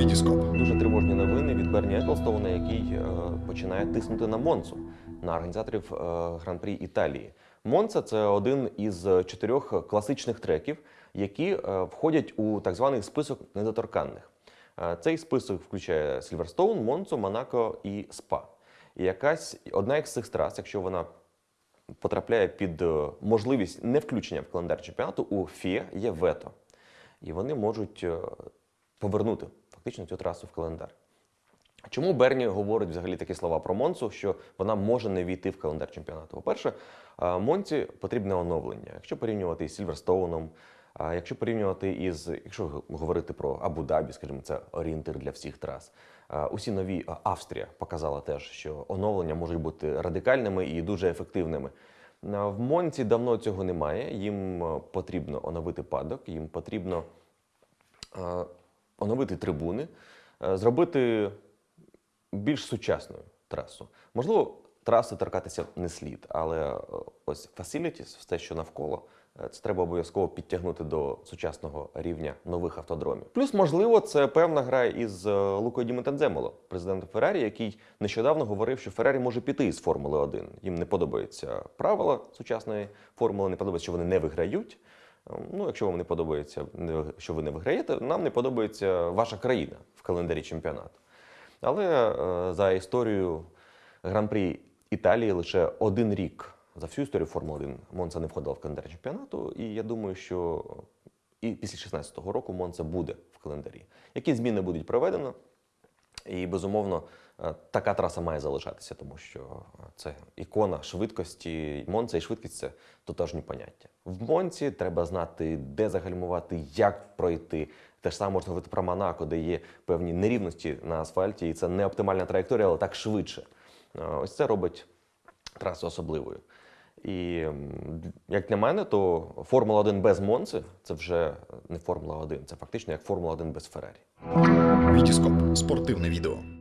Вітіскоп. Дуже тривожні новини від Берні Еклстоуна, який е, починає тиснути на Монцу, на організаторів е, Гран-прі Італії. Монца це один із чотирьох класичних треків, які е, входять у так званий список недоторканних. Е, Цей список включає Сільверстоун, Монцу, Монако і Спа. І якась одна із цих трас, якщо вона потрапляє під е, можливість не включення в календар чемпіонату, у ФІА є вето. І вони можуть е, повернути фактично цю трасу в календар. Чому Берні говорить взагалі такі слова про Монцу, що вона може не війти в календар чемпіонату? По-перше, Монці потрібне оновлення. Якщо порівнювати із Сільверстоуном, якщо порівнювати із, якщо говорити про Абу-Дабі, скажімо, це орієнтир для всіх трас. Усі нові Австрія показала теж, що оновлення можуть бути радикальними і дуже ефективними. В Монці давно цього немає. Їм потрібно оновити падок, їм потрібно оновити трибуни, е, зробити більш сучасною трасу. Можливо, траси торкатися не слід, але е, ось facilities, все, що навколо, е, це треба обов'язково підтягнути до сучасного рівня нових автодромів. Плюс, можливо, це певна гра із Лукою Діментенземоло, президентом Феррарі, який нещодавно говорив, що Феррарі може піти із Формули 1. Їм не подобаються правила сучасної формули, не подобається, що вони не виграють. Ну, якщо вам не подобається, що ви не виграєте, нам не подобається ваша країна в календарі чемпіонату. Але е, за історію Гран-прі Італії лише один рік за всю історію Формули 1 Монца не входила в календар чемпіонату. І я думаю, що і після 16-го року Монца буде в календарі. Які зміни будуть проведено? І безумовно, е, така траса має залишатися, тому що е, це ікона швидкості. Монца і швидкість це тотожні поняття. В Монці треба знати, де загальмувати, як пройти. Те ж саме можна говорити про Монако, де є певні нерівності на асфальті, і це не оптимальна траєкторія, але так швидше. Е, Ось це робить трасу особливою. І як для мене, то Формула 1 без Монци це вже не Формула 1, це фактично як Формула 1 без Феррарі. Вітіскоп. Спортивне відео.